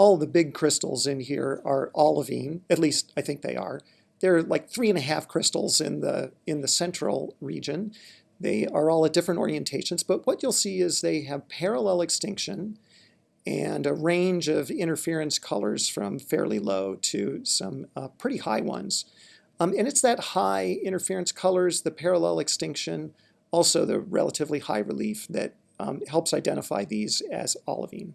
all the big crystals in here are olivine, at least I think they are. There are like three and a half crystals in the, in the central region. They are all at different orientations, but what you'll see is they have parallel extinction and a range of interference colors from fairly low to some uh, pretty high ones. Um, and it's that high interference colors, the parallel extinction, also the relatively high relief that um, helps identify these as olivine.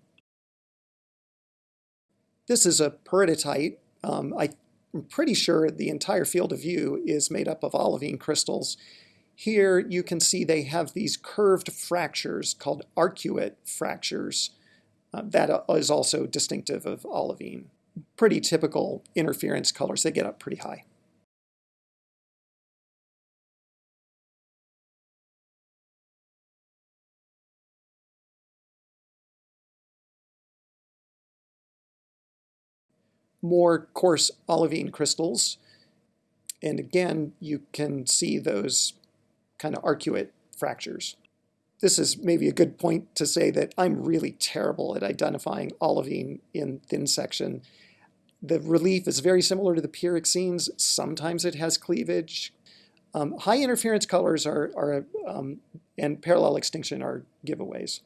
This is a peridotite. Um, I'm pretty sure the entire field of view is made up of olivine crystals. Here you can see they have these curved fractures called arcuate fractures. Uh, that is also distinctive of olivine. Pretty typical interference colors. They get up pretty high. More coarse olivine crystals. And again, you can see those kind of arcuate fractures. This is maybe a good point to say that I'm really terrible at identifying olivine in thin section. The relief is very similar to the pyroxenes. Sometimes it has cleavage. Um, high interference colors are, are um, and parallel extinction are giveaways.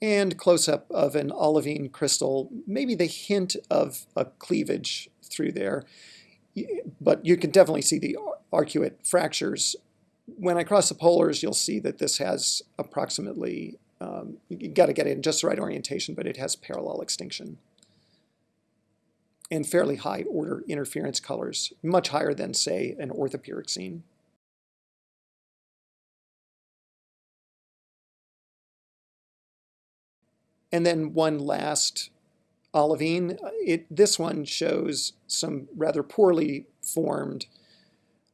And close-up of an olivine crystal, maybe the hint of a cleavage through there. But you can definitely see the arcuate fractures. When I cross the polars, you'll see that this has approximately, um, you got to get it in just the right orientation, but it has parallel extinction. And fairly high order interference colors, much higher than, say, an orthopyroxene. And then one last olivine. It, this one shows some rather poorly formed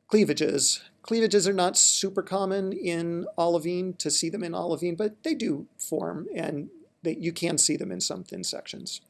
cleavages. Cleavages are not super common in olivine to see them in olivine, but they do form and they, you can see them in some thin sections.